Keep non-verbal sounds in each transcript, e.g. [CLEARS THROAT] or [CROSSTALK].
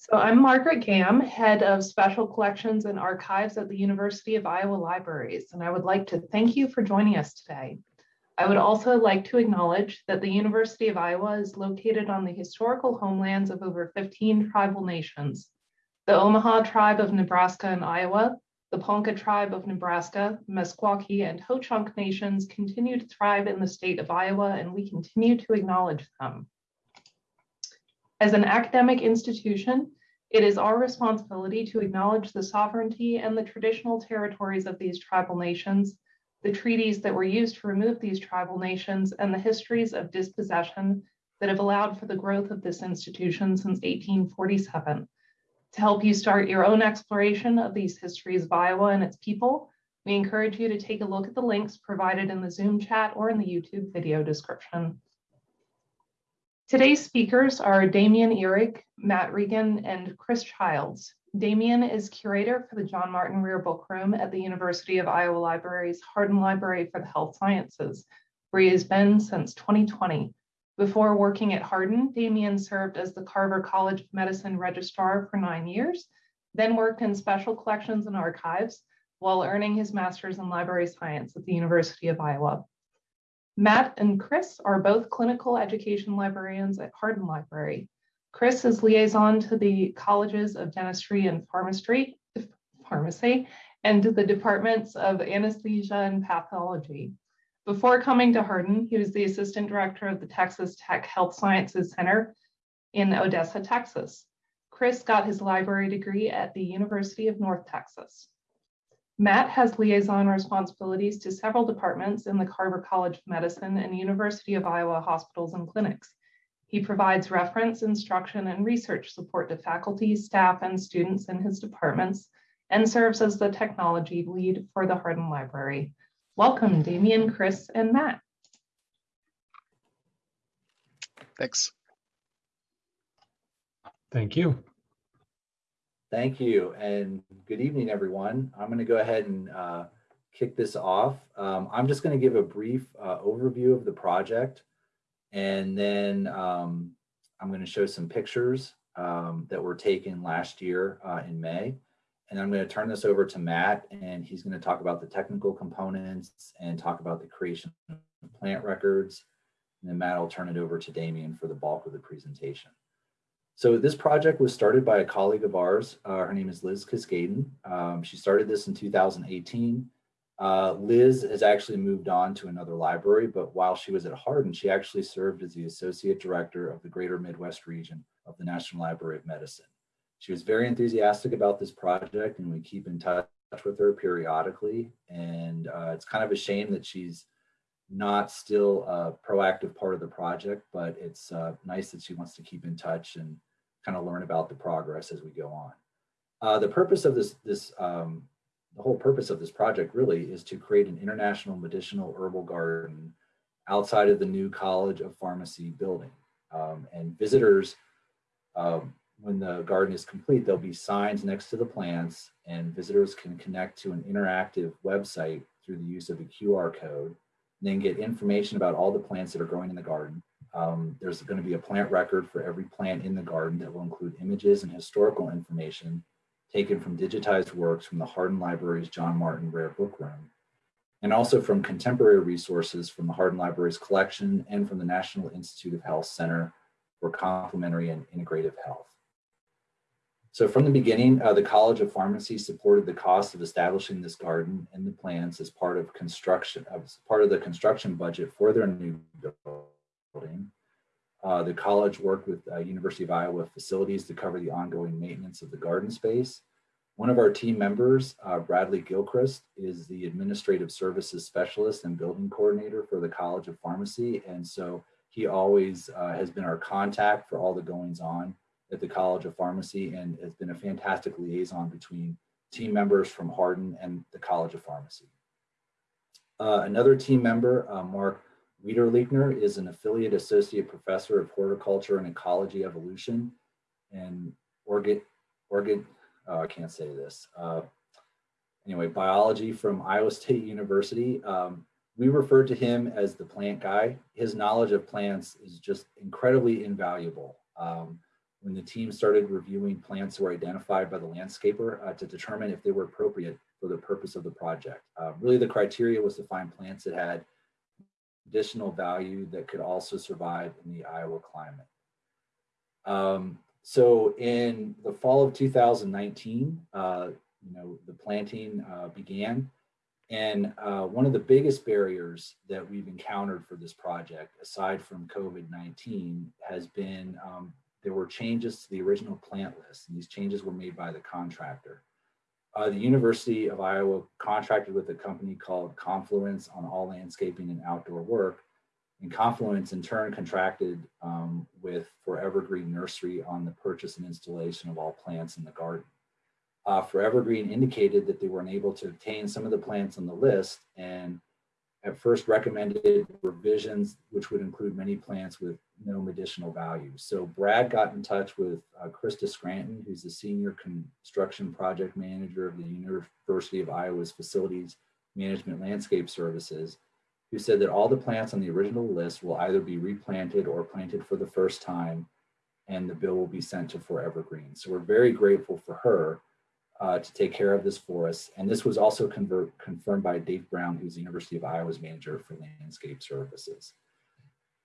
So I'm Margaret Gamm, Head of Special Collections and Archives at the University of Iowa Libraries, and I would like to thank you for joining us today. I would also like to acknowledge that the University of Iowa is located on the historical homelands of over 15 tribal nations. The Omaha tribe of Nebraska and Iowa, the Ponca tribe of Nebraska, Meskwaki, and Ho-Chunk nations continue to thrive in the state of Iowa, and we continue to acknowledge them. As an academic institution, it is our responsibility to acknowledge the sovereignty and the traditional territories of these tribal nations, the treaties that were used to remove these tribal nations, and the histories of dispossession that have allowed for the growth of this institution since 1847. To help you start your own exploration of these histories of Iowa and its people, we encourage you to take a look at the links provided in the Zoom chat or in the YouTube video description. Today's speakers are Damien Ihrig, Matt Regan, and Chris Childs. Damien is curator for the John Martin Rare Book Room at the University of Iowa Library's Hardin Library for the Health Sciences, where he has been since 2020. Before working at Hardin, Damian served as the Carver College of Medicine Registrar for nine years, then worked in special collections and archives while earning his master's in library science at the University of Iowa. Matt and Chris are both clinical education librarians at Hardin Library. Chris is liaison to the colleges of dentistry and pharmacy, pharmacy and the departments of anesthesia and pathology. Before coming to Hardin, he was the assistant director of the Texas Tech Health Sciences Center in Odessa, Texas. Chris got his library degree at the University of North Texas. Matt has liaison responsibilities to several departments in the Carver College of Medicine and University of Iowa hospitals and clinics. He provides reference, instruction, and research support to faculty, staff, and students in his departments, and serves as the technology lead for the Hardin Library. Welcome, Damien, Chris, and Matt. Thanks. Thank you. Thank you and good evening, everyone. I'm going to go ahead and uh, kick this off. Um, I'm just going to give a brief uh, overview of the project and then um, I'm going to show some pictures um, that were taken last year uh, in May. And I'm going to turn this over to Matt and he's going to talk about the technical components and talk about the creation of plant records. And then Matt will turn it over to Damien for the bulk of the presentation. So this project was started by a colleague of ours. Uh, her name is Liz Kiscaden. Um, she started this in 2018. Uh, Liz has actually moved on to another library, but while she was at Hardin, she actually served as the Associate Director of the Greater Midwest region of the National Library of Medicine. She was very enthusiastic about this project and we keep in touch with her periodically. And uh, it's kind of a shame that she's not still a proactive part of the project, but it's uh, nice that she wants to keep in touch and kind of learn about the progress as we go on. Uh, the purpose of this, this um, the whole purpose of this project really is to create an international medicinal herbal garden outside of the new College of Pharmacy building. Um, and visitors, um, when the garden is complete, there'll be signs next to the plants and visitors can connect to an interactive website through the use of a QR code, and then get information about all the plants that are growing in the garden, um, there's going to be a plant record for every plant in the garden that will include images and historical information taken from digitized works from the Hardin Library's John Martin Rare Book Room, and also from contemporary resources from the Hardin Library's collection and from the National Institute of Health Center for Complementary and Integrative Health. So from the beginning, uh, the College of Pharmacy supported the cost of establishing this garden and the plants as part of construction, as part of the construction budget for their new building building. Uh, the college worked with uh, University of Iowa facilities to cover the ongoing maintenance of the garden space. One of our team members, uh, Bradley Gilchrist, is the Administrative Services Specialist and Building Coordinator for the College of Pharmacy. And so he always uh, has been our contact for all the goings on at the College of Pharmacy and has been a fantastic liaison between team members from Hardin and the College of Pharmacy. Uh, another team member, uh, Mark Widrlechner is an affiliate associate professor of horticulture and ecology evolution and organ, organ oh, I can't say this. Uh, anyway, biology from Iowa State University. Um, we refer to him as the plant guy. His knowledge of plants is just incredibly invaluable. Um, when the team started reviewing plants were identified by the landscaper uh, to determine if they were appropriate for the purpose of the project. Uh, really, the criteria was to find plants that had additional value that could also survive in the Iowa climate. Um, so in the fall of 2019, uh, you know, the planting uh, began. And uh, one of the biggest barriers that we've encountered for this project, aside from COVID-19, has been um, there were changes to the original plant list. And these changes were made by the contractor. Uh, the University of Iowa contracted with a company called Confluence on all landscaping and outdoor work. And Confluence in turn contracted um, with Forever Green Nursery on the purchase and installation of all plants in the garden. Uh, Forever Green indicated that they were unable to obtain some of the plants on the list and at first recommended revisions, which would include many plants with no medicinal value. So Brad got in touch with uh, Krista Scranton, who's the senior construction project manager of the University of Iowa's Facilities Management Landscape Services, who said that all the plants on the original list will either be replanted or planted for the first time, and the bill will be sent to Forever Green. So we're very grateful for her uh, to take care of this for us. And this was also convert, confirmed by Dave Brown, who's the University of Iowa's manager for landscape services.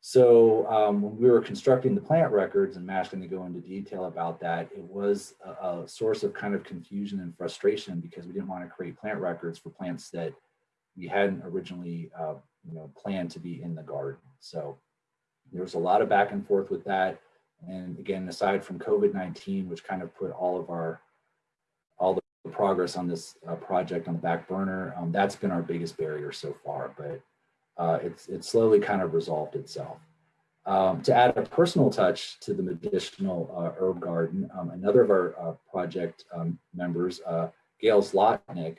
So um, when we were constructing the plant records, and Matt's to go into detail about that, it was a, a, source of kind of confusion and frustration because we didn't want to create plant records for plants that we hadn't originally, uh, you know, planned to be in the garden. So there was a lot of back and forth with that. And again, aside from COVID-19, which kind of put all of our progress on this uh, project on the back burner. Um, that's been our biggest barrier so far, but uh, it's it's slowly kind of resolved itself. Um, to add a personal touch to the medicinal uh, herb garden, um, another of our uh, project um, members, uh, Gail Slotnick,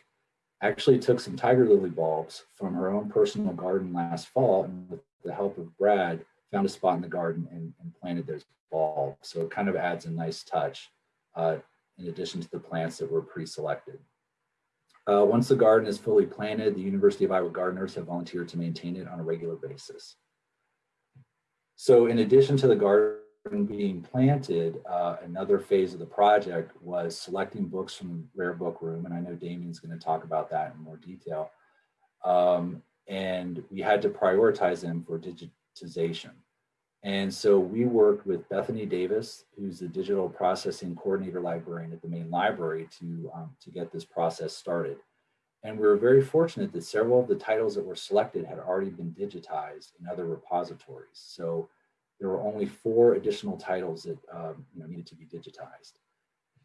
actually took some tiger lily bulbs from her own personal garden last fall, and with the help of Brad, found a spot in the garden and, and planted those bulbs. So it kind of adds a nice touch uh, in addition to the plants that were pre-selected. Uh, once the garden is fully planted, the University of Iowa gardeners have volunteered to maintain it on a regular basis. So in addition to the garden being planted, uh, another phase of the project was selecting books from the rare book room. And I know Damien's gonna talk about that in more detail. Um, and we had to prioritize them for digitization. And so we worked with Bethany Davis, who's the digital processing coordinator librarian at the main library to, um, to get this process started. And we were very fortunate that several of the titles that were selected had already been digitized in other repositories. So there were only four additional titles that um, you know, needed to be digitized.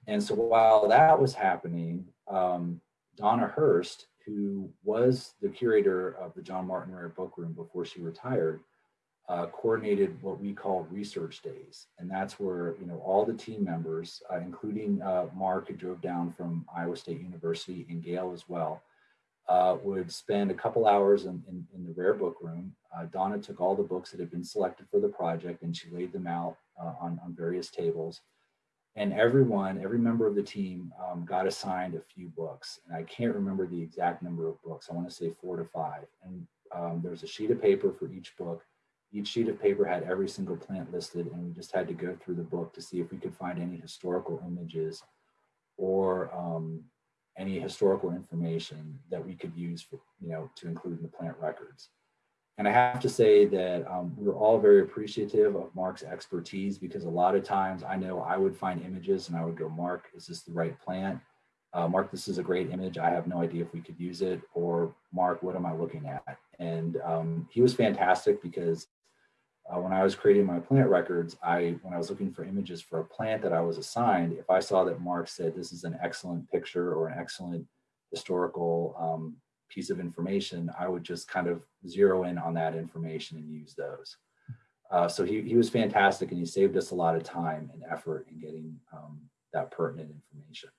And so while that was happening, um, Donna Hirst, who was the curator of the John Martin Rare Book Room before she retired, uh, coordinated what we call research days. And that's where, you know, all the team members, uh, including uh, Mark who drove down from Iowa State University and Gail as well, uh, would spend a couple hours in, in, in the rare book room. Uh, Donna took all the books that had been selected for the project and she laid them out uh, on, on various tables. And everyone, every member of the team um, got assigned a few books. And I can't remember the exact number of books. I want to say four to five. And um, there's a sheet of paper for each book each sheet of paper had every single plant listed and we just had to go through the book to see if we could find any historical images or um, any historical information that we could use for, you know, to include in the plant records. And I have to say that um, we're all very appreciative of Mark's expertise because a lot of times I know I would find images and I would go, Mark, is this the right plant? Uh, Mark, this is a great image. I have no idea if we could use it. Or Mark, what am I looking at? And um, he was fantastic because uh, when I was creating my plant records, I when I was looking for images for a plant that I was assigned, if I saw that Mark said this is an excellent picture or an excellent historical um, piece of information, I would just kind of zero in on that information and use those. Uh, so he, he was fantastic and he saved us a lot of time and effort in getting um, that pertinent information.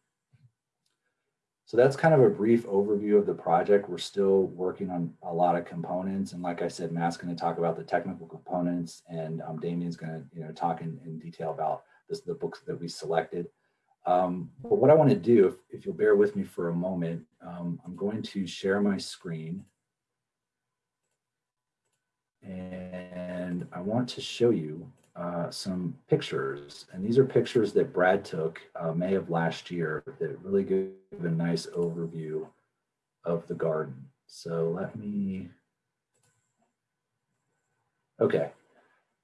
So that's kind of a brief overview of the project. We're still working on a lot of components. And like I said, Matt's going to talk about the technical components and um, Damien's going to you know, talk in, in detail about this, the books that we selected. Um, but what I want to do, if, if, you'll bear with me for a moment, um, I'm going to share my screen. And I want to show you uh, some pictures. And these are pictures that Brad took uh, May of last year that really give a nice overview of the garden. So let me, okay.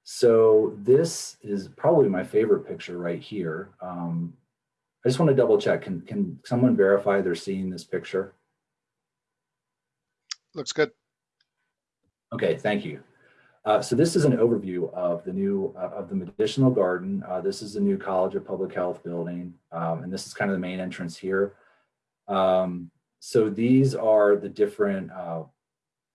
So this is probably my favorite picture right here. Um, I just want to double check. Can, can someone verify they're seeing this picture? Looks good. Okay, thank you. Uh, so this is an overview of the new uh, of the medicinal garden. Uh, this is the new College of Public Health building, um, and this is kind of the main entrance here. Um, so these are the different uh,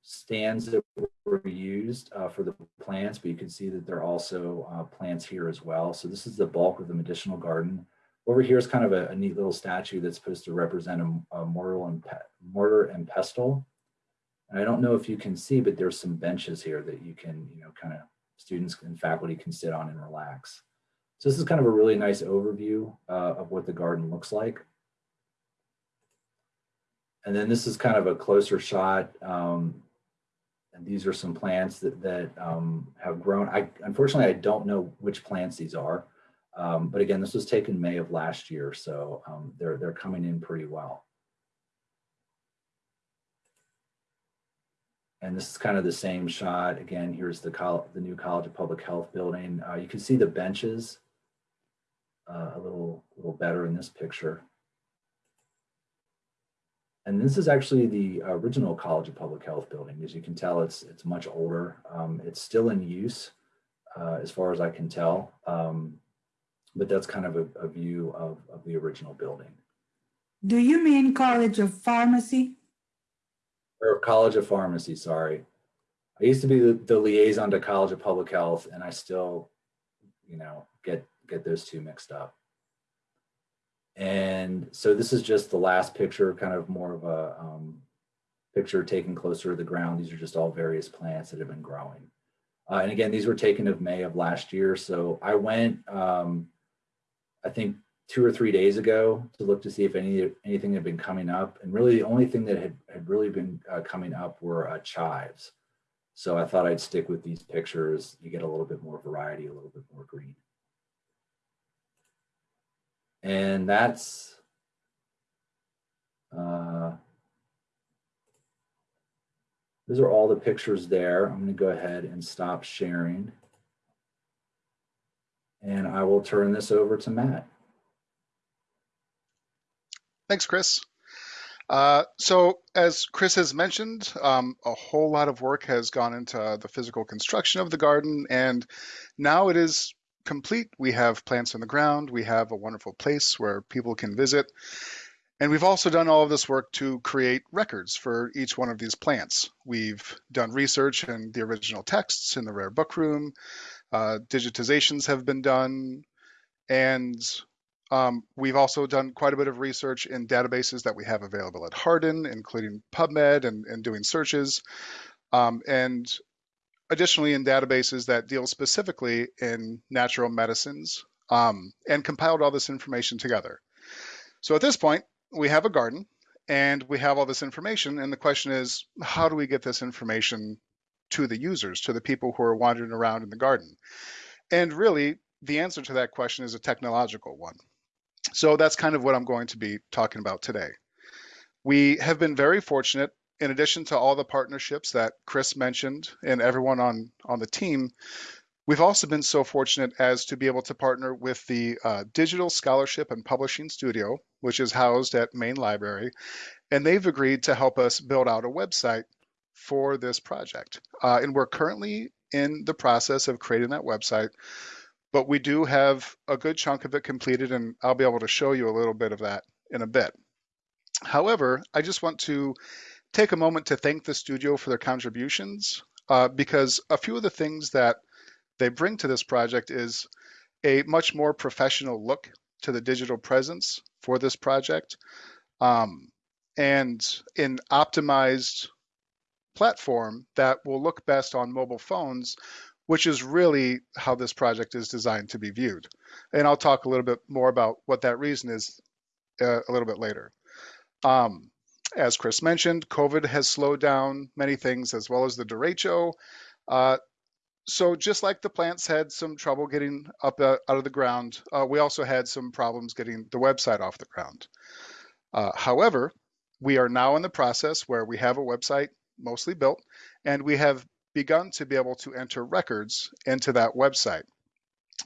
stands that were used uh, for the plants, but you can see that there are also plants here as well. So this is the bulk of the medicinal garden. Over here is kind of a, a neat little statue that's supposed to represent a, a mortar and mortar and pestle. I don't know if you can see, but there's some benches here that you can, you know, kind of students and faculty can sit on and relax. So this is kind of a really nice overview uh, of what the garden looks like. And then this is kind of a closer shot. Um, and these are some plants that, that um, have grown. I Unfortunately, I don't know which plants these are. Um, but again, this was taken May of last year, so um, they're, they're coming in pretty well. And this is kind of the same shot. Again, here's the, the new College of Public Health building. Uh, you can see the benches uh, a little, little better in this picture. And this is actually the original College of Public Health building. As you can tell, it's, it's much older. Um, it's still in use uh, as far as I can tell. Um, but that's kind of a, a view of, of the original building. Do you mean College of Pharmacy? Or College of Pharmacy, sorry. I used to be the, the, liaison to College of Public Health, and I still, you know, get get those two mixed up. And so this is just the last picture, kind of more of a um, picture taken closer to the ground. These are just all various plants that have been growing. Uh, and again, these were taken of May of last year. So I went, um, I think two or three days ago to look to see if any anything had been coming up. And really the only thing that had, had really been uh, coming up were uh, chives. So I thought I'd stick with these pictures. You get a little bit more variety, a little bit more green. And that's, uh, those are all the pictures there. I'm gonna go ahead and stop sharing. And I will turn this over to Matt. Thanks, Chris. Uh, so as Chris has mentioned, um, a whole lot of work has gone into the physical construction of the garden, and now it is complete. We have plants on the ground. We have a wonderful place where people can visit. And we've also done all of this work to create records for each one of these plants. We've done research in the original texts in the rare book room. Uh, digitizations have been done. And um, we've also done quite a bit of research in databases that we have available at Hardin, including PubMed and, and doing searches. Um, and additionally in databases that deal specifically in natural medicines um, and compiled all this information together. So at this point, we have a garden and we have all this information. And the question is, how do we get this information to the users, to the people who are wandering around in the garden? And really, the answer to that question is a technological one. So that's kind of what I'm going to be talking about today. We have been very fortunate, in addition to all the partnerships that Chris mentioned and everyone on, on the team, we've also been so fortunate as to be able to partner with the uh, Digital Scholarship and Publishing Studio, which is housed at Main Library, and they've agreed to help us build out a website for this project. Uh, and we're currently in the process of creating that website but we do have a good chunk of it completed and I'll be able to show you a little bit of that in a bit. However, I just want to take a moment to thank the studio for their contributions uh, because a few of the things that they bring to this project is a much more professional look to the digital presence for this project um, and an optimized platform that will look best on mobile phones which is really how this project is designed to be viewed. And I'll talk a little bit more about what that reason is uh, a little bit later. Um, as Chris mentioned, COVID has slowed down many things as well as the derecho. Uh, so just like the plants had some trouble getting up uh, out of the ground, uh, we also had some problems getting the website off the ground. Uh, however, we are now in the process where we have a website mostly built, and we have begun to be able to enter records into that website.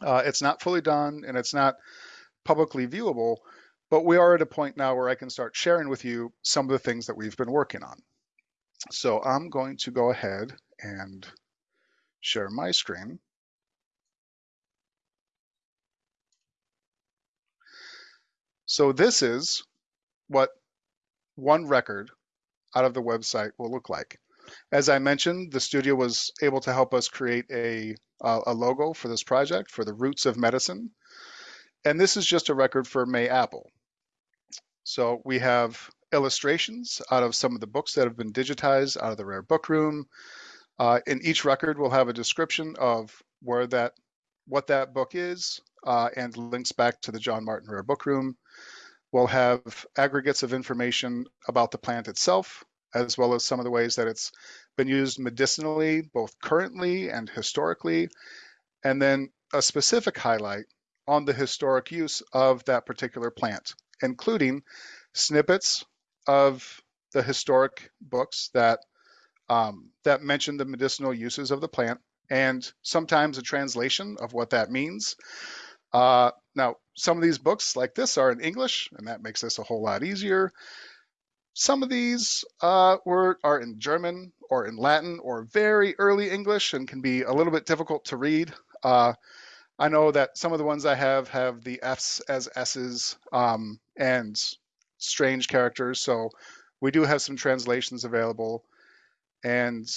Uh, it's not fully done and it's not publicly viewable, but we are at a point now where I can start sharing with you some of the things that we've been working on. So I'm going to go ahead and share my screen. So this is what one record out of the website will look like. As I mentioned, the studio was able to help us create a, a logo for this project for the roots of medicine. And this is just a record for May Apple. So we have illustrations out of some of the books that have been digitized out of the Rare Book Room. Uh, in each record, we'll have a description of where that, what that book is, uh, and links back to the John Martin Rare Book Room. We'll have aggregates of information about the plant itself, as well as some of the ways that it's been used medicinally, both currently and historically, and then a specific highlight on the historic use of that particular plant, including snippets of the historic books that um, that mention the medicinal uses of the plant, and sometimes a translation of what that means. Uh, now, some of these books like this are in English, and that makes this a whole lot easier. Some of these uh, were, are in German or in Latin or very early English and can be a little bit difficult to read. Uh, I know that some of the ones I have have the F's as S's um, and strange characters, so we do have some translations available. And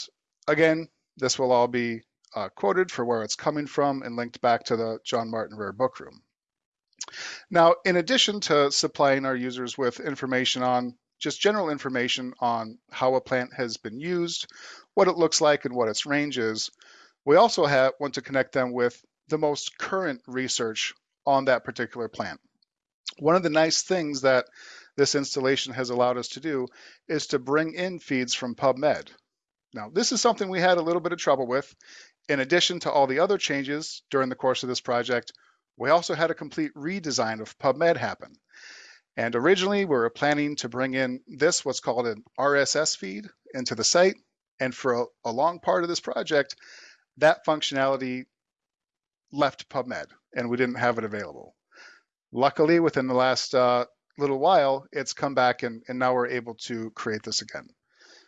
again, this will all be uh, quoted for where it's coming from and linked back to the John Martin Rare Book Room. Now, in addition to supplying our users with information on just general information on how a plant has been used, what it looks like, and what its range is, we also have, want to connect them with the most current research on that particular plant. One of the nice things that this installation has allowed us to do is to bring in feeds from PubMed. Now, this is something we had a little bit of trouble with. In addition to all the other changes during the course of this project, we also had a complete redesign of PubMed happen. And originally we were planning to bring in this, what's called an RSS feed into the site. And for a, a long part of this project, that functionality left PubMed and we didn't have it available. Luckily, within the last uh, little while, it's come back and, and now we're able to create this again.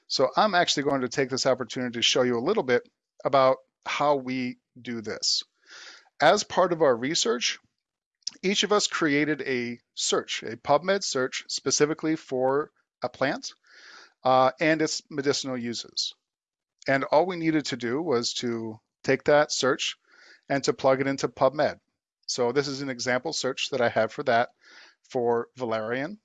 So I'm actually going to take this opportunity to show you a little bit about how we do this. As part of our research, each of us created a search, a PubMed search specifically for a plant uh, and its medicinal uses. And all we needed to do was to take that search and to plug it into PubMed. So this is an example search that I have for that for valerian.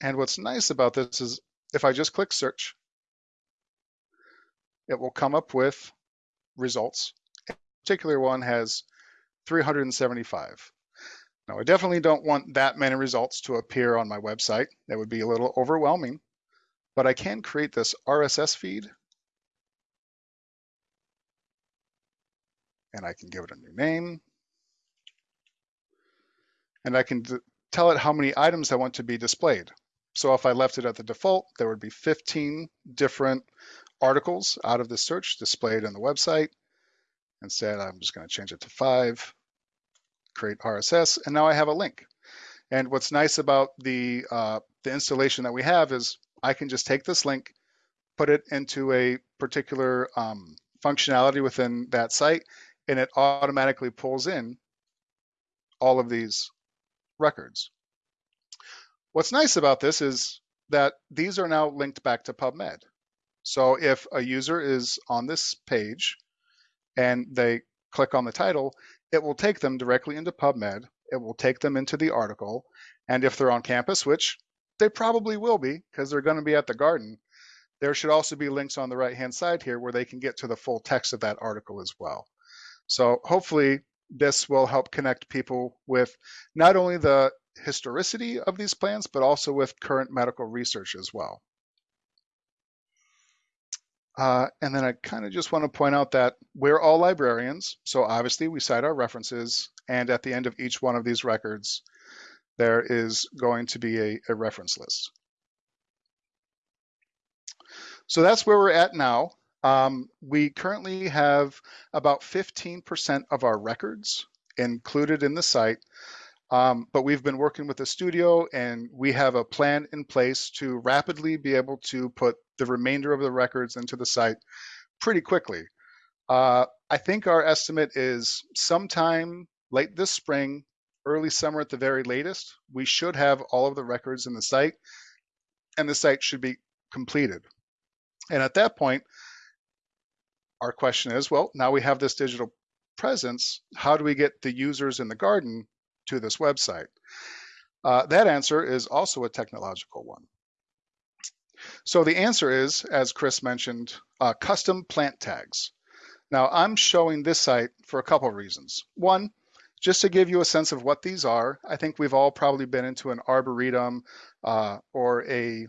And what's nice about this is if I just click search, it will come up with results. A particular one has 375. Now, I definitely don't want that many results to appear on my website. That would be a little overwhelming, but I can create this RSS feed and I can give it a new name. And I can tell it how many items I want to be displayed. So if I left it at the default, there would be 15 different articles out of the search displayed on the website. Instead, I'm just going to change it to five, create RSS, and now I have a link. And what's nice about the, uh, the installation that we have is I can just take this link, put it into a particular um, functionality within that site, and it automatically pulls in all of these records. What's nice about this is that these are now linked back to PubMed. So if a user is on this page and they click on the title, it will take them directly into PubMed. It will take them into the article. And if they're on campus, which they probably will be because they're going to be at the garden, there should also be links on the right hand side here where they can get to the full text of that article as well. So hopefully this will help connect people with not only the historicity of these plants, but also with current medical research as well. Uh, and then I kind of just want to point out that we're all librarians. So obviously we cite our references and at the end of each one of these records, there is going to be a, a reference list. So that's where we're at now. Um, we currently have about 15% of our records included in the site, um, but we've been working with the studio and we have a plan in place to rapidly be able to put the remainder of the records into the site pretty quickly. Uh, I think our estimate is sometime late this spring, early summer at the very latest, we should have all of the records in the site and the site should be completed. And at that point, our question is, well, now we have this digital presence. How do we get the users in the garden to this website? Uh, that answer is also a technological one. So the answer is, as Chris mentioned, uh, custom plant tags. Now I'm showing this site for a couple of reasons. One, just to give you a sense of what these are, I think we've all probably been into an arboretum uh, or a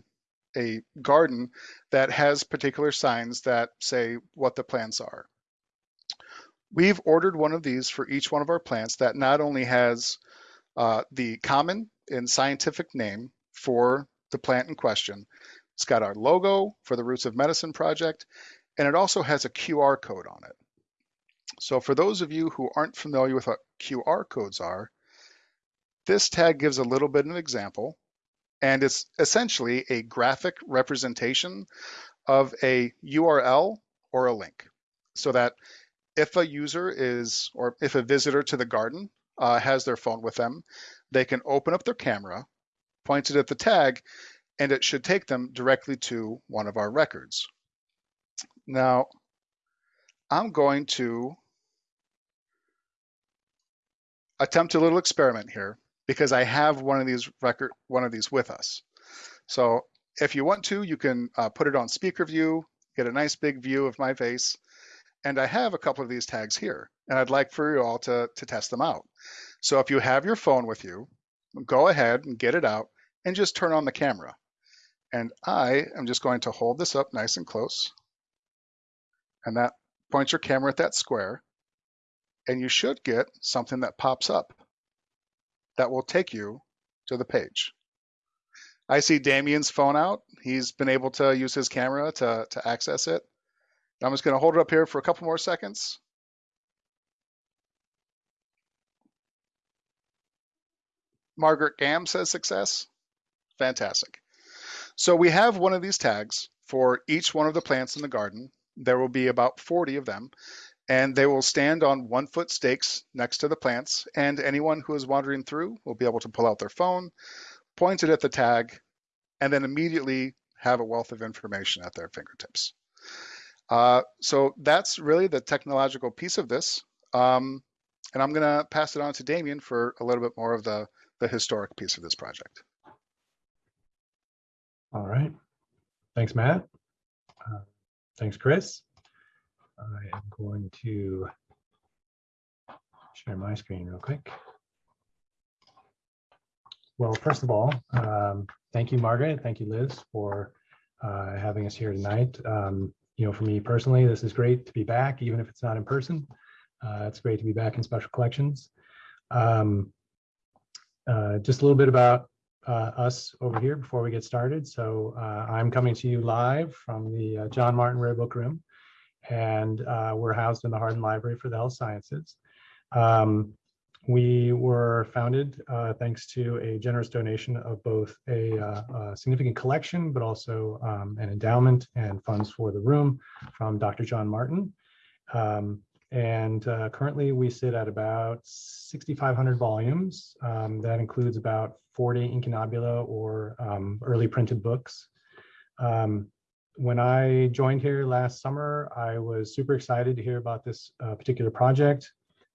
a garden that has particular signs that say what the plants are. We've ordered one of these for each one of our plants that not only has uh, the common and scientific name for the plant in question, it's got our logo for the Roots of Medicine project, and it also has a QR code on it. So for those of you who aren't familiar with what QR codes are, this tag gives a little bit of an example and it's essentially a graphic representation of a URL or a link so that if a user is, or if a visitor to the garden uh, has their phone with them, they can open up their camera, point it at the tag, and it should take them directly to one of our records. Now, I'm going to attempt a little experiment here because I have one of these record, one of these with us. So if you want to, you can uh, put it on speaker view, get a nice big view of my face. And I have a couple of these tags here and I'd like for you all to, to test them out. So if you have your phone with you, go ahead and get it out and just turn on the camera. And I am just going to hold this up nice and close. And that points your camera at that square. And you should get something that pops up that will take you to the page. I see Damien's phone out. He's been able to use his camera to, to access it. I'm just going to hold it up here for a couple more seconds. Margaret Gamm says success. Fantastic. So we have one of these tags for each one of the plants in the garden. There will be about 40 of them and they will stand on one foot stakes next to the plants and anyone who is wandering through will be able to pull out their phone, point it at the tag, and then immediately have a wealth of information at their fingertips. Uh, so that's really the technological piece of this. Um, and I'm gonna pass it on to Damien for a little bit more of the, the historic piece of this project. All right. Thanks, Matt. Uh, thanks, Chris. I am going to share my screen real quick. Well, first of all, um, thank you, Margaret. Thank you, Liz, for uh, having us here tonight. Um, you know, for me personally, this is great to be back, even if it's not in person. Uh, it's great to be back in special collections. Um, uh, just a little bit about uh, us over here before we get started. So uh, I'm coming to you live from the uh, John Martin Rare Book Room and uh, we're housed in the Hardin Library for the Health Sciences. Um, we were founded uh, thanks to a generous donation of both a, uh, a significant collection, but also um, an endowment and funds for the room from Dr. John Martin. Um, and uh, currently we sit at about 6,500 volumes. Um, that includes about 40 incunabula or um, early printed books. Um, when I joined here last summer, I was super excited to hear about this uh, particular project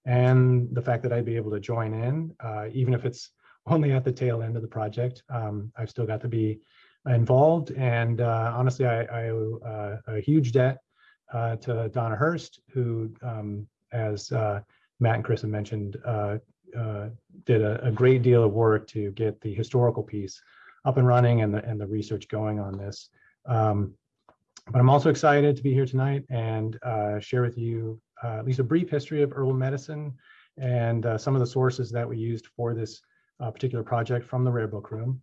and the fact that I'd be able to join in, uh, even if it's [LAUGHS] only at the tail end of the project. Um, I've still got to be involved. And uh, honestly, I, I owe uh, a huge debt uh, to Donna Hirst, who, um, as uh, Matt and Chris have mentioned, did a, a, great deal of work to get the historical piece up and running and the, and the research going on this. Um, but I'm also excited to be here tonight and uh, share with you uh, at least a brief history of herbal medicine and uh, some of the sources that we used for this uh, particular project from the Rare Book Room.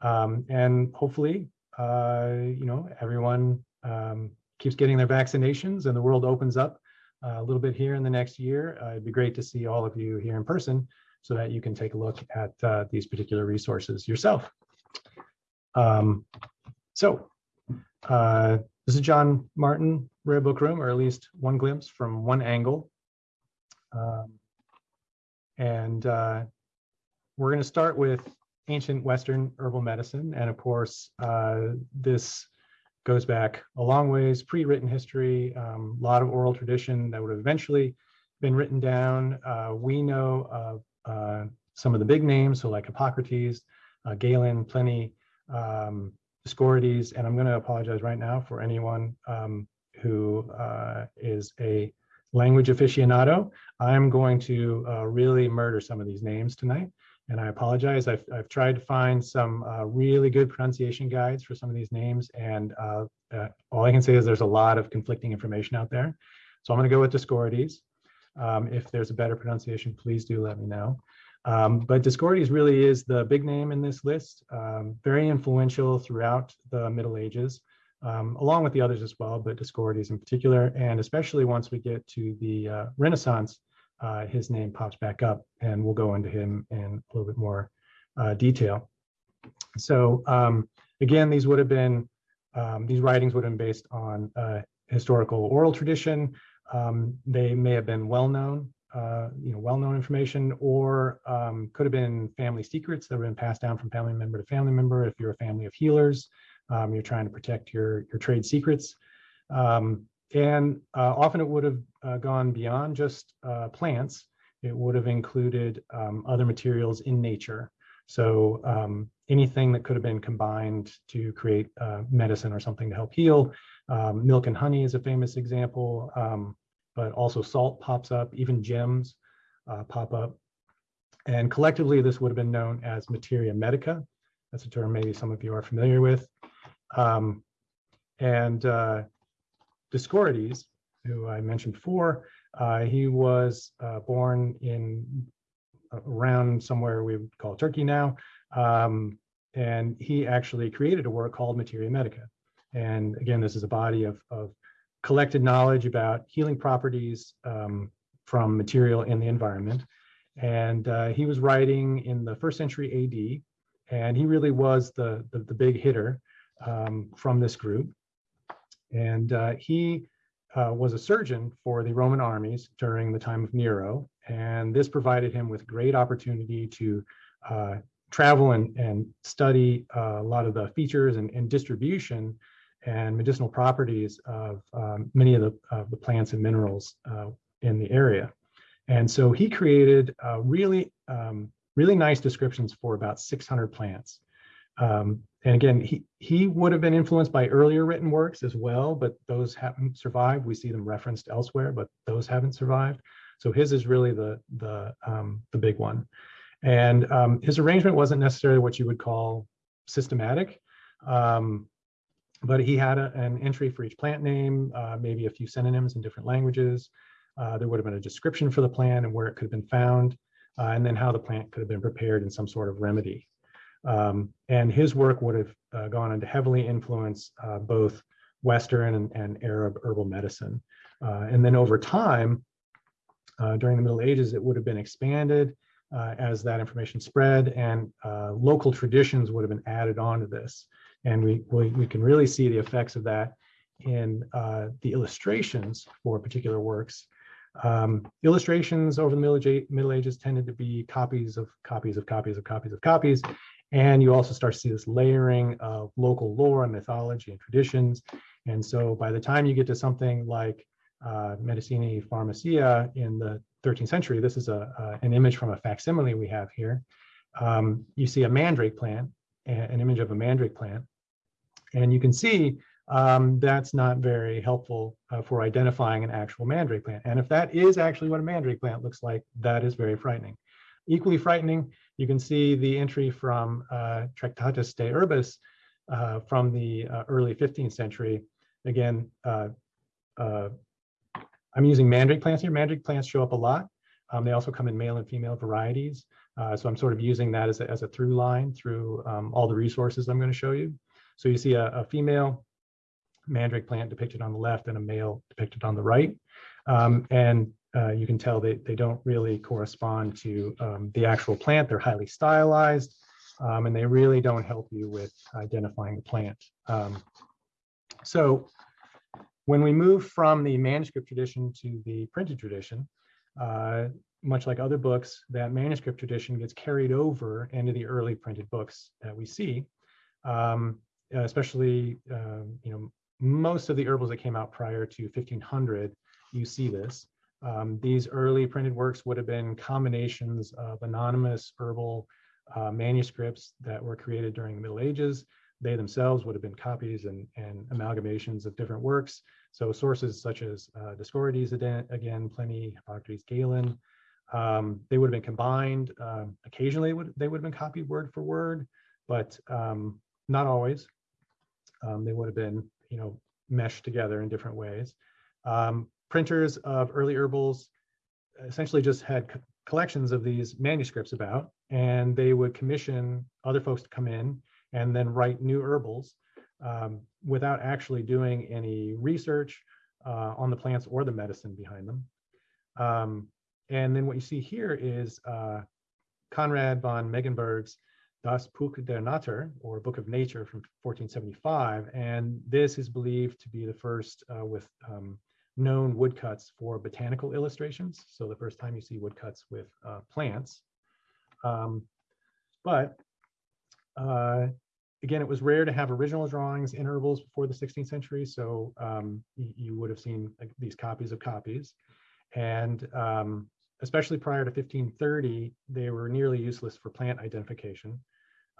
Um, and hopefully, uh, you know, everyone um, keeps getting their vaccinations and the world opens up uh, a little bit here in the next year. Uh, it'd be great to see all of you here in person so that you can take a look at uh, these particular resources yourself. Um, so uh, this is John Martin Rare Book Room, or at least one glimpse from one angle. Um, and uh, we're going to start with ancient Western herbal medicine. And of course, uh, this goes back a long ways, pre-written history, a um, lot of oral tradition that would have eventually been written down. Uh, we know uh, some of the big names, so like Hippocrates, uh, Galen, Pliny, um, Dioscorides, and I'm going to apologize right now for anyone um, who uh, is a language aficionado. I'm going to uh, really murder some of these names tonight. And I apologize. I've, I've tried to find some uh, really good pronunciation guides for some of these names. And uh, uh, all I can say is there's a lot of conflicting information out there. So I'm going to go with Dioscorides. Um, if there's a better pronunciation, please do let me know. Um, but Dioscorides really is the big name in this list, um, very influential throughout the Middle Ages, um, along with the others as well, but Dioscorides in particular, and especially once we get to the uh, Renaissance, uh, his name pops back up and we'll go into him in a little bit more uh, detail. So um, again, these would have been, um, these writings would have been based on uh, historical oral tradition. Um, they may have been well-known, uh, you know, well-known information, or um, could have been family secrets that have been passed down from family member to family member. If you're a family of healers, um, you're trying to protect your, your trade secrets. Um, and uh, often it would have uh, gone beyond just uh, plants. It would have included um, other materials in nature. So um, anything that could have been combined to create uh, medicine or something to help heal. Um, milk and honey is a famous example, um, but also salt pops up, even gems uh, pop up. And collectively, this would have been known as materia medica. That's a term maybe some of you are familiar with. Um, and uh, Dioscorides, who I mentioned before, uh, he was uh, born in around somewhere we would call Turkey now. Um, and he actually created a work called Materia Medica. And again, this is a body of, of collected knowledge about healing properties um, from material in the environment. And uh, he was writing in the first century AD, and he really was the, the, the big hitter um, from this group. And uh, he uh, was a surgeon for the Roman armies during the time of Nero. And this provided him with great opportunity to uh, travel and, and study uh, a lot of the features and, and, distribution and medicinal properties of um, many of the, of the plants and minerals uh, in the area. And so he created uh, really, um, really nice descriptions for about 600 plants. Um, and again, he, he would have been influenced by earlier written works as well, but those haven't survived. We see them referenced elsewhere, but those haven't survived. So his is really the, the, um, the big one. And um, his arrangement wasn't necessarily what you would call systematic, um, but he had a, an entry for each plant name, uh, maybe a few synonyms in different languages. Uh, there would have been a description for the plant and where it could have been found, uh, and then how the plant could have been prepared in some sort of remedy. Um, and his work would have uh, gone on to heavily influence uh, both Western and, and, Arab herbal medicine. Uh, and then over time, uh, during the Middle Ages, it would have been expanded uh, as that information spread and local traditions would have been added onto this. And we, we, we can really see the effects of that in the illustrations for particular works. Um, illustrations over the Middle Ages tended to be copies of copies of copies of copies of copies. And you also start to see this layering of local lore and mythology and traditions. And so by the time you get to something like uh, Medicinae Pharmacia in the 13th century, this is a, an image from a facsimile we have here. Um, you see a mandrake plant, an image of a mandrake plant. And you can see um, that's not very helpful uh, for identifying an actual mandrake plant. And if that is actually what a mandrake plant looks like, that is very frightening. Equally frightening you can see the entry from uh, Tractatus de Herbis uh, from the uh, early 15th century again, uh, uh, I'm using mandrake plants here. Mandrake plants show up a lot. Um, they also come in male and female varieties. Uh, so I'm sort of using that as a, as a through line through um, all the resources I'm going to show you. So you see a, a, female mandrake plant depicted on the left and a male depicted on the right. Um, and uh, you can tell they, they don't really correspond to um, the actual plant. They're highly stylized um, and they really don't help you with identifying the plant. Um, so when we move from the manuscript tradition to the printed tradition, uh, much like other books, that manuscript tradition gets carried over into the early printed books that we see, um, especially, uh, you know, most of the herbals that came out prior to 1500, you see this. Um, these early printed works would have been combinations of anonymous herbal uh, manuscripts that were created during the Middle Ages. They themselves would have been copies and, and amalgamations of different works. So sources such as uh, Dioscorides, again, Pliny, Hippocrates, Galen, um, they would have been combined. Um, occasionally would, they would have been copied word for word, but um, not always. Um, they would have been, you know, meshed together in different ways. Printers of early herbals essentially just had co collections of these manuscripts about, and they would commission other folks to come in and then write new herbals um, without actually doing any research uh, on the plants or the medicine behind them. Um, and then what you see here is uh, Conrad von Megenberg's Das Buch der Natur, or Book of Nature from 1475. And this is believed to be the first uh, with um, known woodcuts for botanical illustrations. So the first time you see woodcuts with uh, plants. Um, but uh, again, it was rare to have original drawings in herbals before the 16th century. So um, you, would have seen like, these copies of copies. And um, especially prior to 1530, they were nearly useless for plant identification.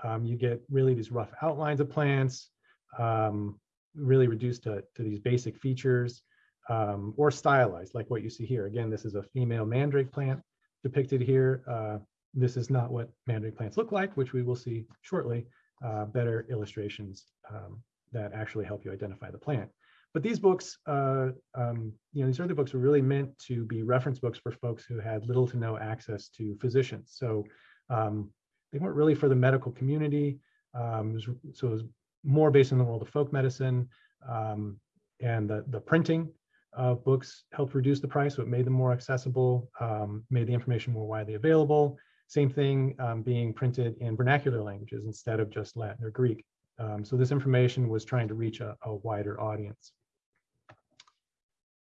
Um, you get really these rough outlines of plants, um, really reduced to, to these basic features um, or stylized like what you see here. Again, this is a female mandrake plant depicted here. Uh, this is not what mandrake plants look like, which we will see shortly, uh, better illustrations um, that actually help you identify the plant. But these books, uh, um, you know, these early books were really meant to be reference books for folks who had little to no access to physicians. So um, they weren't really for the medical community. Um, so it was more based in the world of folk medicine. Um, and the, the printing of books helped reduce the price, so it made them more accessible, um, made the information more widely available. Same thing um, being printed in vernacular languages instead of just Latin or Greek. Um, so this information was trying to reach a, a, wider audience.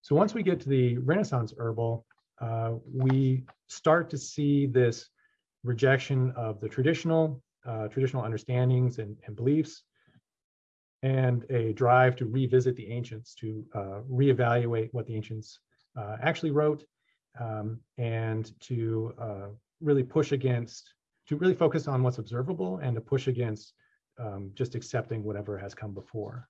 So once we get to the Renaissance herbal, uh, we start to see this rejection of the traditional, uh, traditional understandings and, and, beliefs, and a drive to revisit the ancients, to uh, reevaluate what the ancients uh, actually wrote, um, and to uh, really push against, to really focus on what's observable and to push against um, just accepting whatever has come before.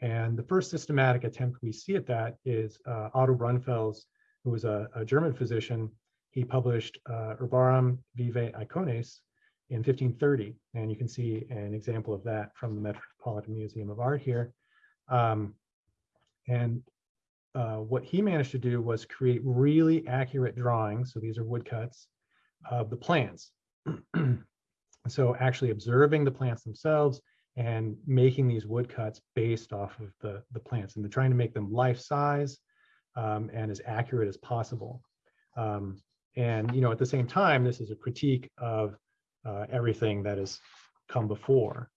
And the first systematic attempt we see at that is uh, Otto Brunfels, who was a, a German physician. He published uh, Herbarum Vivae Icones in 1530. And you can see an example of that from the Metropolitan Museum of Art here. Um, and uh, what he managed to do was create really accurate drawings. So these are woodcuts of the plants. [CLEARS THROAT] so actually observing the plants themselves and making these woodcuts based off of the, the plants and trying to make them life size um, and as accurate as possible. Um, and, you know, at the same time, this is a critique of uh, everything that has come before.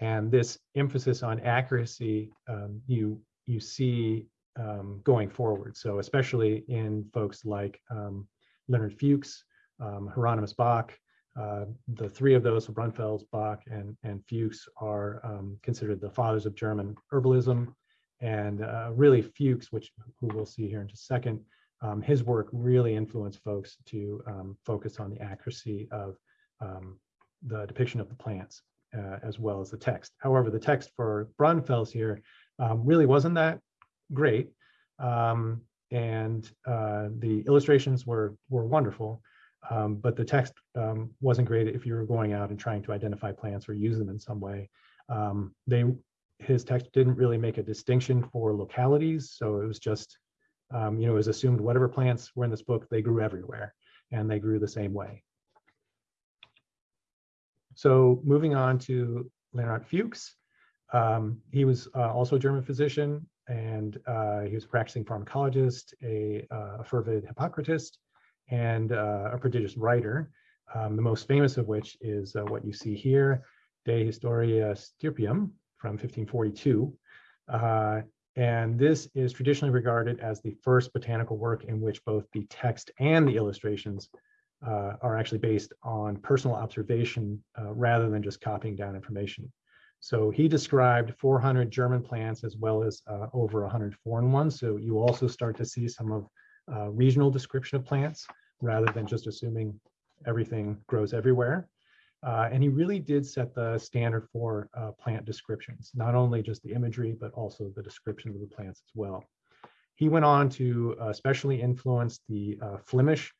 And this emphasis on accuracy, um, you, you see um, going forward. So especially in folks like um, Leonhard Fuchs, um, Hieronymus Bock, Uh, the three of those, Brunfels, Bock, and, and Fuchs, are um, considered the fathers of German herbalism. And uh, really Fuchs, which who we'll see here in just a second, um, his work really influenced folks to focus on the accuracy of um, the depiction of the plants uh, as well as the text. However, the text for Brunfels here um, really wasn't that great. Um, and uh, the illustrations were were wonderful, um, but the text um, wasn't great if you were going out and trying to identify plants or use them in some way. Um, they his text didn't really make a distinction for localities. So it was just, you know, it was assumed whatever plants were in this book, they grew everywhere and they grew the same way. So moving on to Leonhard Fuchs. Um, he was uh, also a German physician and uh, he was a practicing pharmacologist, a, uh, a fervid Hippocratist, and uh, a prodigious writer. Um, the most famous of which is uh, what you see here, De Historia Stirpium from 1542. Uh, and this is traditionally regarded as the first botanical work in which both the text and the illustrations uh, are actually based on personal observation uh, rather than just copying down information. So he described 400 German plants as well as uh, over 100 foreign ones. So you also start to see some of uh, regional description of plants rather than just assuming everything grows everywhere. Uh, and he really did set the standard for uh, plant descriptions, not only just the imagery, but also the description of the plants as well. He went on to especially influence the Flemish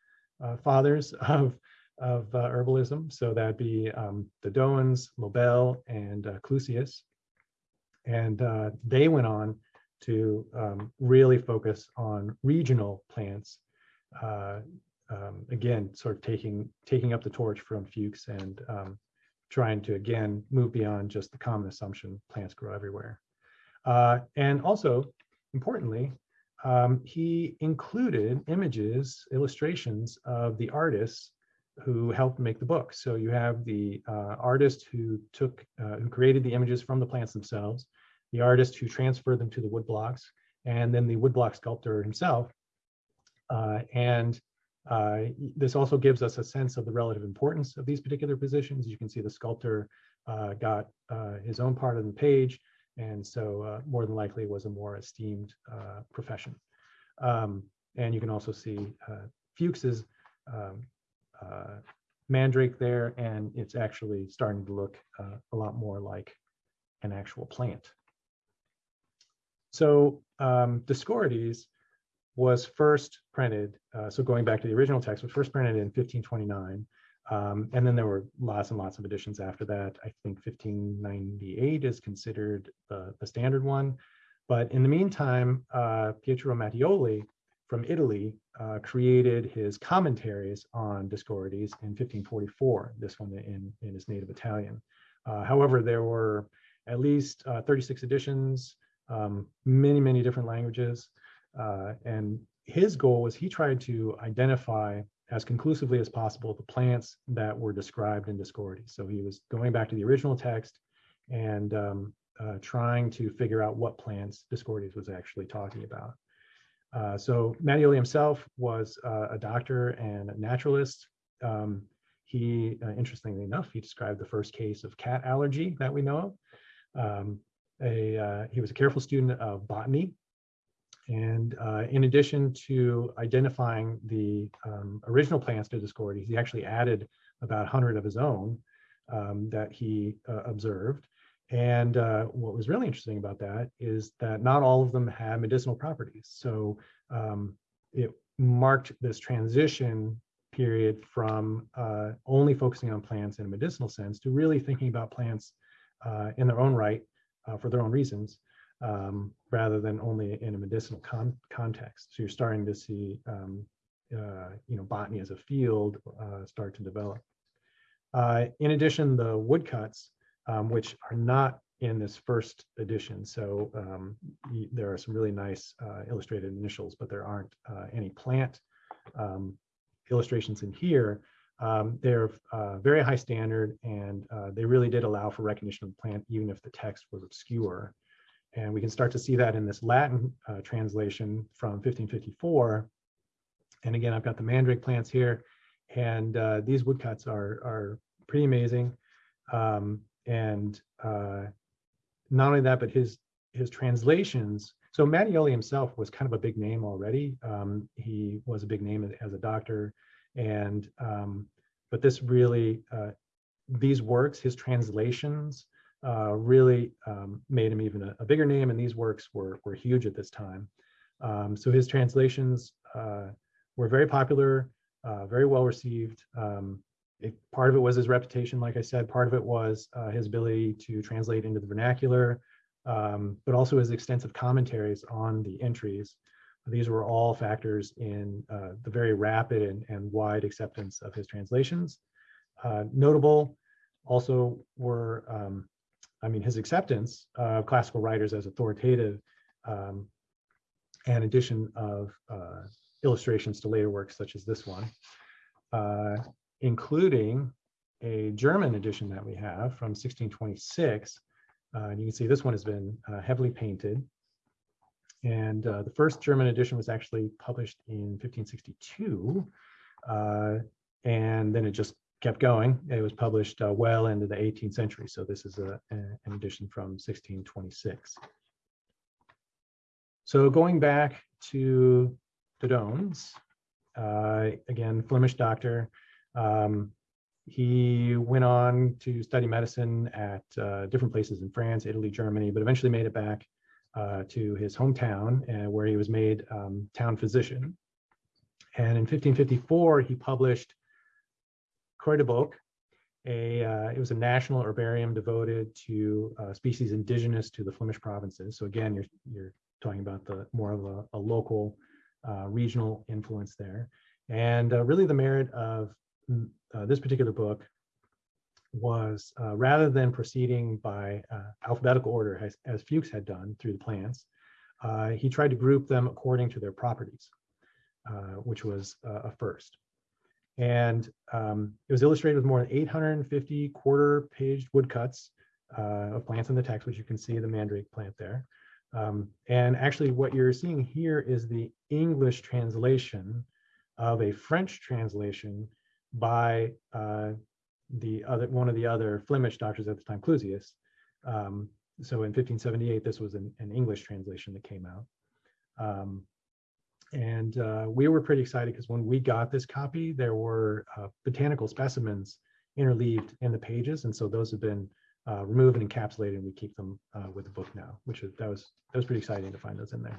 fathers [LAUGHS] of of uh, herbalism. So that'd be um, Dodoens, Lobel, and uh, Clusius. And uh, they went on to um, really focus on regional plants. Uh, um, again, sort of taking taking up the torch from Fuchs and um, trying to again move beyond just the common assumption plants grow everywhere. Uh, and also, importantly, um, he included images, illustrations of the artists who helped make the book. So you have the uh, artist who took, uh, who created the images from the plants themselves, the artist who transferred them to the woodblocks, and then the woodblock sculptor himself. Uh, and uh, this also gives us a sense of the relative importance of these particular positions. You can see the sculptor uh, got uh, his own part of the page, and so more than likely was a more esteemed profession. Um, and you can also see Fuchs's um, uh, mandrake there, and it's actually starting to look uh, a lot more like an actual plant. So um, Dioscorides was first printed, uh, so going back to the original text, was first printed in 1529. Um, and then there were lots and lots of editions after that. I think 1598 is considered the, the standard one. But in the meantime, uh, Pietro Mattioli from Italy uh, created his commentaries on Dioscorides in 1544, this one in, in his native Italian. Uh, however, there were at least uh, 36 editions, um, many, many different languages. Uh, and his goal was he tried to identify as conclusively as possible the plants that were described in Dioscorides. So he was going back to the original text and um, uh, trying to figure out what plants Dioscorides was actually talking about. Uh, so Mattioli himself was uh, a doctor and a naturalist. Um, he, uh, interestingly enough, he described the first case of cat allergy that we know of. Um, a, uh, he was a careful student of botany. And uh, in addition to identifying the um, original plants to Dioscorides, he actually added about 100 of his own um, that he observed. And uh, what was really interesting about that is that not all of them had medicinal properties. So um, it marked this transition period from uh, only focusing on plants in a medicinal sense to really thinking about plants uh, in their own right uh, for their own reasons, um, rather than only in a medicinal con context. So you're starting to see, um, uh, you know, botany as a field uh, start to develop. in addition, the woodcuts um, which are not in this first edition. So um, there are some really nice uh, illustrated initials, but there aren't uh, any plant um, illustrations in here. Um, they're uh, very high standard and uh, they really did allow for recognition of the plant even if the text was obscure. And we can start to see that in this Latin uh, translation from 1554. And again, I've got the mandrake plants here and uh, these woodcuts are, are pretty amazing. Um, and uh, not only that, but his his translations. So Mattioli himself was kind of a big name already. Um, he was a big name as a doctor, and um, but this really uh, these works, his translations, uh, really um, made him even a, a, bigger name, and these works were were huge at this time. Um, so his translations uh, were very popular, uh, very well received. Um, it, part of it was his reputation, like I said, part of it was uh, his ability to translate into the vernacular. um, but also his extensive commentaries on the entries. These were all factors in uh, the very rapid and, and wide acceptance of his translations. Notable also were, um, I mean, his acceptance of classical writers as authoritative um, and addition of uh, illustrations to later works such as this one, uh, including a German edition that we have from 1626. Uh, and you can see this one has been uh, heavily painted. And uh, the first German edition was actually published in 1562. uh, and then it just kept going. It was published uh, well into the 18th century. So this is a, an edition from 1626. So going back to Dodoens, uh, again, Flemish doctor. Um, he went on to study medicine at uh, different places in France, Italy, Germany, but eventually made it back uh, to his hometown uh, where he was made um, town physician. And in 1554, he published Cruydeboeck, a, uh, it was a national herbarium devoted to uh, species indigenous to the Flemish provinces. So again, you're, you're talking about the more of a, a local uh, regional influence there. And uh, really the merit of mm, uh, this particular book was uh, rather than proceeding by alphabetical order as, as Fuchs had done through the plants, he tried to group them according to their properties, which was a first. And um, it was illustrated with more than 850 quarter paged woodcuts uh, of plants in the text, which you can see the mandrake plant there. Um, and actually what you're seeing here is the English translation of a French translation by uh, the other one of the other Flemish doctors at the time, Clusius. Um, so in 1578, this was an, an English translation that came out. Um, and uh, we were pretty excited because when we got this copy, there were uh, botanical specimens interleaved in the pages. And so those have been uh, removed and encapsulated and we keep them uh, with the book now, which is, that was, that was pretty exciting to find those in there.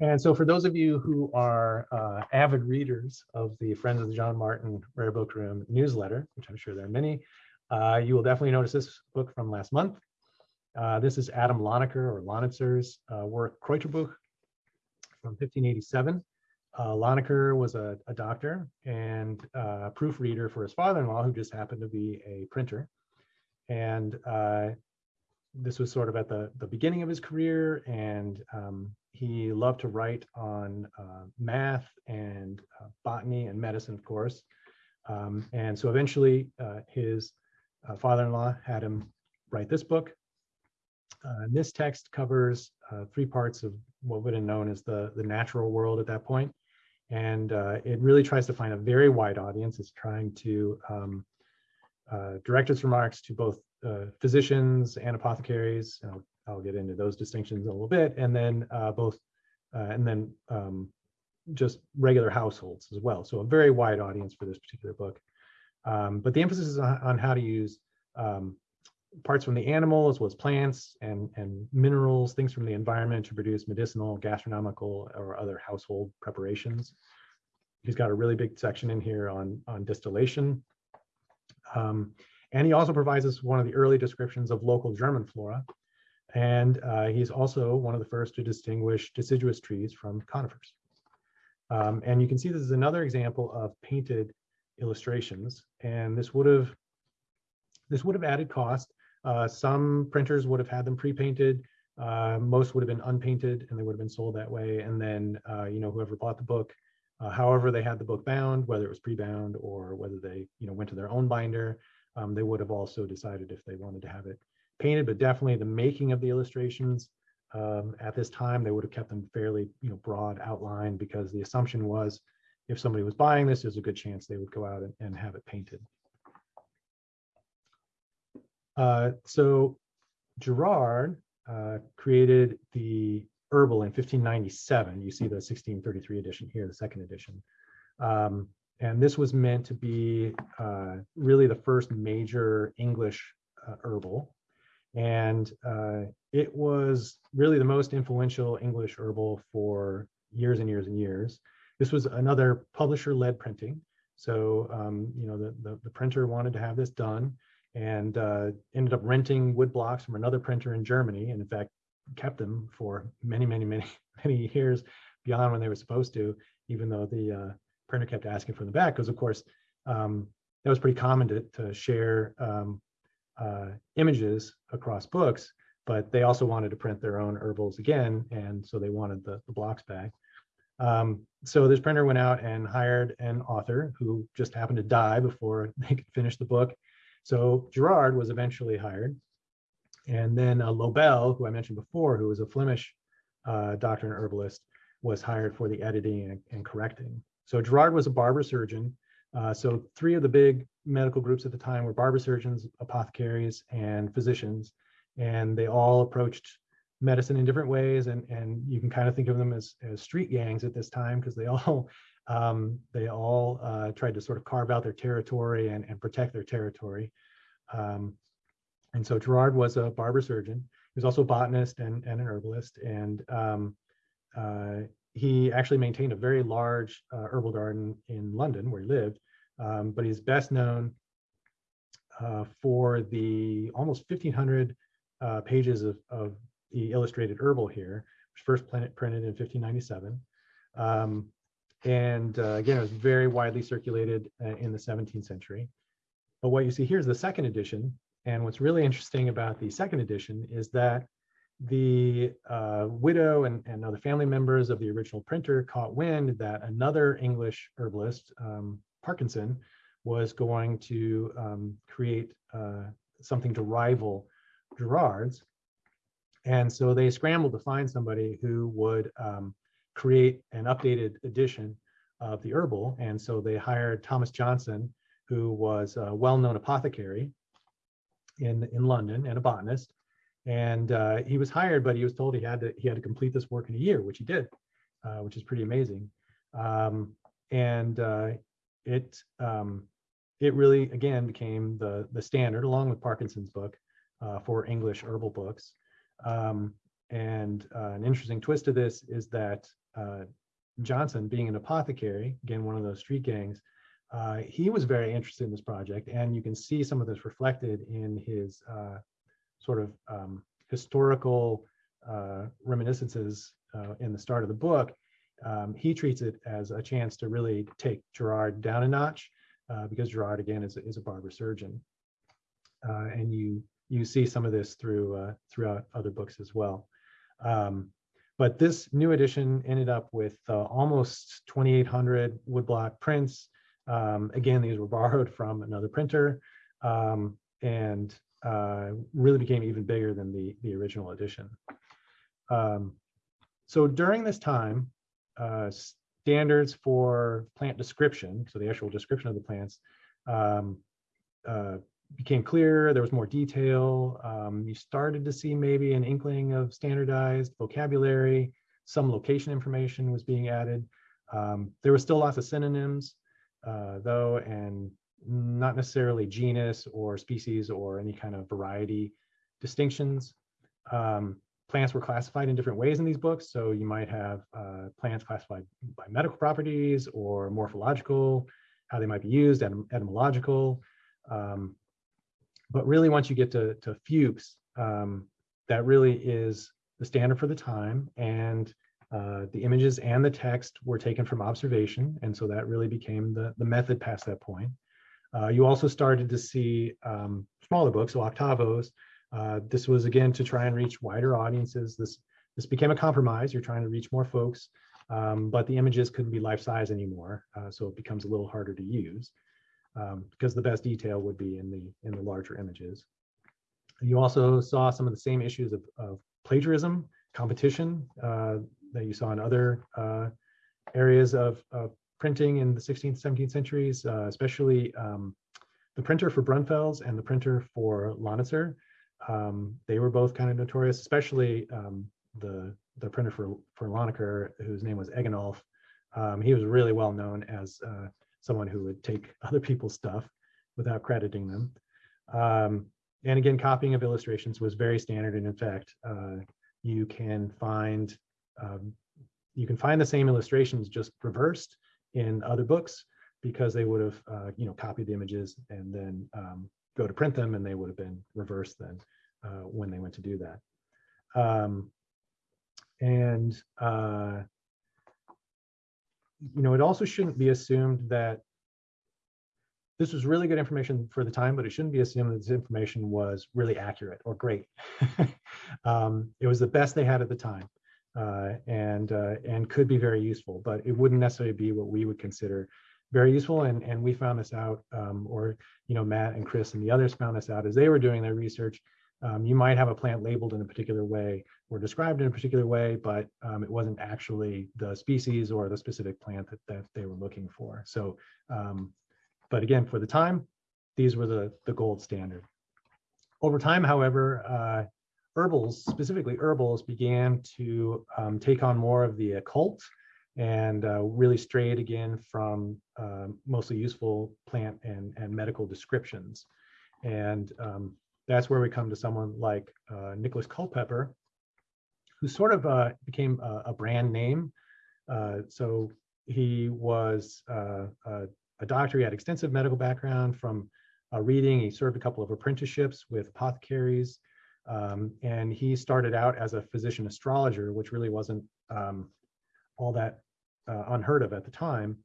And so for those of you who are uh, avid readers of the Friends of the John Martin Rare Book Room newsletter, which I'm sure there are many, uh, you will definitely notice this book from last month. This is Adam Lonicer or Lonitzer's work Kräuterbuch from 1587. Uh, was a, a doctor and uh, proofreader for his father-in-law, who just happened to be a printer. And uh, this was sort of at the, the beginning of his career, and um, he loved to write on uh, math and uh, botany and medicine, of course. Um, and so eventually, his father-in-law had him write this book. And this text covers three parts of what would have known as the, the natural world at that point. And uh, it really tries to find a very wide audience. It's trying to um, uh, direct its remarks to both uh, physicians and apothecaries. And I'll, I'll get into those distinctions in a little bit. And then uh, both, uh, and then um, just regular households as well. So a very wide audience for this particular book. Um, but the emphasis is on, on how to use um, parts from the animal as well as plants and, and minerals, things from the environment to produce medicinal, gastronomical, or other household preparations. He's got a really big section in here on, on distillation. Um, and he also provides us one of the early descriptions of local German flora. And uh, he's also one of the first to distinguish deciduous trees from conifers. Um, and you can see this is another example of painted illustrations. And this would have this would have added cost. Uh, some printers would have had them pre-painted. Uh, most would have been unpainted and they would have been sold that way. And then, uh, you know, whoever bought the book, uh, however they had the book bound, whether it was pre-bound or whether they, you know, went to their own binder, um, they would have also decided if they wanted to have it painted. But definitely the making of the illustrations um, at this time, they would have kept them fairly, you know, broad outline because the assumption was if somebody was buying this, there's a good chance they would go out and, and have it painted. Uh, so Gerard uh, created the herbal in 1597. You see the 1633 edition here, the second edition. Um, and this was meant to be uh, really the first major English uh, herbal. And uh, it was really the most influential English herbal for years and years and years. This was another publisher-led printing. So, um, you know, the, the, the printer wanted to have this done and uh, ended up renting wood blocks from another printer in Germany, and in fact kept them for many, many, many, [LAUGHS] many years beyond when they were supposed to, even though the uh, printer kept asking for them back, because of course um, that was pretty common to, to share um, uh, images across books, but they also wanted to print their own herbals again, and so they wanted the, the blocks back. Um, so this printer went out and hired an author who just happened to die before [LAUGHS] they could finish the book. So Gerard was eventually hired. And then uh, Lobel, who I mentioned before, who was a Flemish uh, doctor and herbalist, was hired for the editing and, and correcting. So Gerard was a barber surgeon. Uh, so three of the big medical groups at the time were barber surgeons, apothecaries, and physicians. And they all approached medicine in different ways and and you can kind of think of them as, as street gangs at this time because they all [LAUGHS] um, they all uh, tried to sort of carve out their territory and, and protect their territory. Um, and so Gerard was a barber surgeon. He was also a botanist and, and an herbalist. And um, uh, he actually maintained a very large uh, herbal garden in London where he lived. Um, but he's best known uh, for the almost 1500 uh, pages of, of the illustrated herbal here, which first printed in 1597. Um, and uh, again, it was very widely circulated uh, in the 17th century. But what you see here is the second edition. And what's really interesting about the second edition is that the uh, widow and, and other family members of the original printer caught wind that another English herbalist, um, Parkinson, was going to um, create uh, something to rival Gerard's. And so they scrambled to find somebody who would um, create an updated edition of the herbal. And so they hired Thomas Johnson, who was a well-known apothecary in, in London and a botanist. And uh, he was hired, but he was told he had to he had to complete this work in a year, which he did, uh, which is pretty amazing. Um, and uh, it um, it really again became the the standard, along with Parkinson's book, uh, for English herbal books. Um, and uh, an interesting twist to this is that uh, Johnson, being an apothecary, again, one of those street gangs, uh, he was very interested in this project. And you can see some of this reflected in his uh, sort of um, historical uh, reminiscences uh, in the start of the book. Um, he treats it as a chance to really take Gerard down a notch because Gerard, again, is, is a barber surgeon. and you you see some of this through throughout other books as well. Um, but this new edition ended up with uh, almost 2,800 woodblock prints. Um, again, these were [LAUGHS] borrowed from another printer um, and uh, really became even bigger than the, the original edition. Um, so during this time, uh, standards for plant description, so the actual description of the plants, um, uh, became clearer, there was more detail. Um, you started to see maybe an inkling of standardized vocabulary. Some location information was being added. Um, there were still lots of synonyms, uh, though, and not necessarily genus or species or any kind of variety distinctions. Um, plants were classified in different ways in these books. So you might have uh, plants classified by medical properties or morphological, how they might be used, etym etymological. Um, but really, once you get to, to Fuchs, um, that really is the standard for the time. And uh, the images and the text were taken from observation. And so that really became the, the method past that point. Uh, you also started to see um, smaller books, so octavos. Uh, this was again to try and reach wider audiences. This this became a compromise. You're trying to reach more folks, um, but the images couldn't be life size anymore, uh, so it becomes a little harder to use um, because the best detail would be in the in the larger images. You also saw some of the same issues of, of plagiarism, competition uh, that you saw in other uh, areas of, of, printing in the 16th, 17th centuries, uh, especially um, the printer for Brunfels and the printer for Lonitzer. Um, they were both kind of notorious, especially um, the the printer for for Lonicer, whose name was Egenolf. Um, he was really well known as uh, someone who would take other people's stuff without crediting them. Um, and again, copying of illustrations was very standard. And in fact, uh, you can find um, you can find the same illustrations just reversed in other books because they would have uh, you know copied the images and then um, go to print them and they would have been reversed then uh, when they went to do that. Um, and uh, you know, it also shouldn't be assumed that this was really good information for the time, but it shouldn't be assumed that this information was really accurate or great. [LAUGHS] um, it was the best they had at the time uh, and uh, and could be very useful, but it wouldn't necessarily be what we would consider very useful. And and we found this out, um, or you know, Matt and Chris and the others found this out as they were doing their research. Um, you might have a plant labeled in a particular way or described in a particular way, but um, it wasn't actually the species or the specific plant that, that they were looking for. So, um, but again, for the time, these were the, the gold standard. Over time, however, uh, herbals, specifically herbals, began to um, take on more of the occult and uh, really strayed again from um, mostly useful plant and, and medical descriptions. And um, that's where we come to someone like uh, Nicholas Culpeper, who sort of uh, became a, a brand name. Uh, so he was uh, a, a doctor, he had extensive medical background from uh, reading, he served a couple of apprenticeships with apothecaries, um, and he started out as a physician astrologer, which really wasn't um, all that uh, unheard of at the time.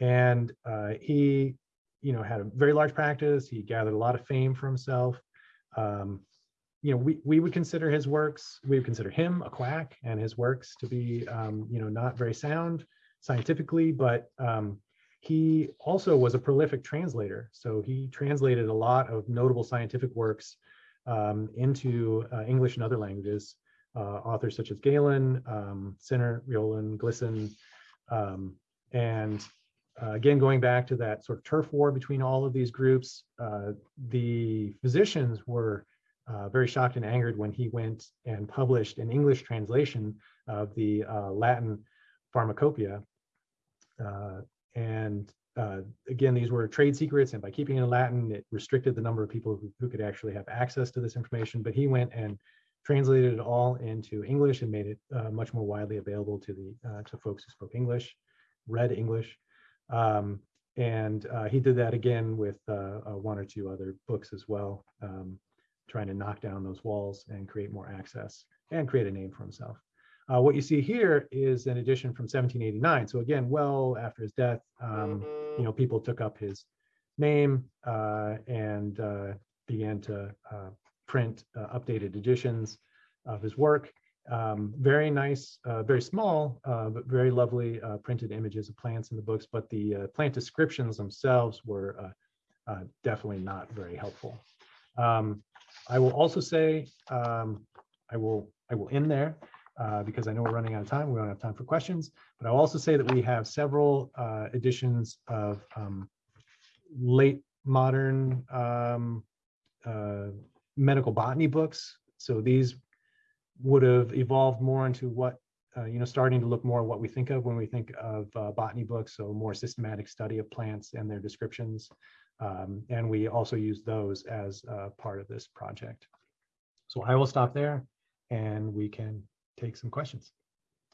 And he, you know, had a very large practice, he gathered a lot of fame for himself, um, you know, we, we would consider his works, we would consider him a quack and his works to be, um, you know, not very sound scientifically, but um, he also was a prolific translator. So he translated a lot of notable scientific works um, into uh, English and other languages. Uh, authors such as Galen, um, Sennert, Riolan, Glisson, um, and uh, again, going back to that sort of turf war between all of these groups, uh, the physicians were uh, very shocked and angered when he went and published an English translation of the uh, Latin pharmacopoeia. Uh, and uh, again, these were trade secrets, and by keeping it in Latin, it restricted the number of people who, who could actually have access to this information. But he went and translated it all into English and made it much more widely available to the to folks who spoke English, read English. Um, and uh, he did that again with uh, uh, one or two other books as well, um, trying to knock down those walls and create more access and create a name for himself. Uh, what you see here is an edition from 1789. So again, well after his death, um, you know, people took up his name uh, and uh, began to print updated editions of his work. Um, very nice, uh, very small, uh, but very lovely uh, printed images of plants in the books, but the uh, plant descriptions themselves were uh, uh, definitely not very helpful. Um, I will also say, um, I will I will end there because I know we're running out of time. We don't have time for questions, but I'll also say that we have several editions of um, late modern um, medical botany books. So these would have evolved more into what, uh, you know, starting to look more what we think of when we think of uh, botany books, so more systematic study of plants and their descriptions. Um, and we also use those as uh, part of this project. So I will stop there and we can take some questions.